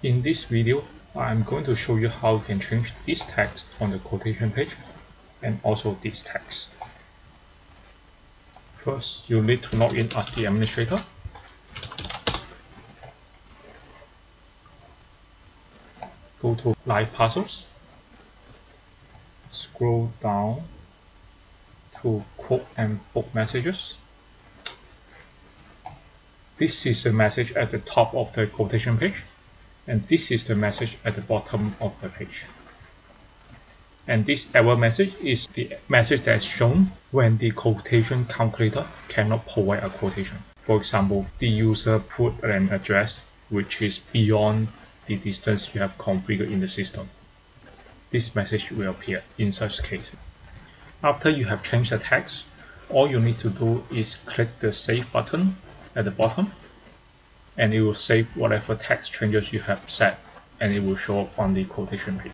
In this video, I'm going to show you how you can change this text on the quotation page and also this text. First, you need to log in as the administrator. Go to Live Parcels. Scroll down to Quote and Book Messages. This is the message at the top of the quotation page and this is the message at the bottom of the page. And this error message is the message that is shown when the quotation calculator cannot provide a quotation. For example, the user put an address which is beyond the distance you have configured in the system. This message will appear in such case. After you have changed the text, all you need to do is click the Save button at the bottom and it will save whatever text changes you have set and it will show up on the quotation page.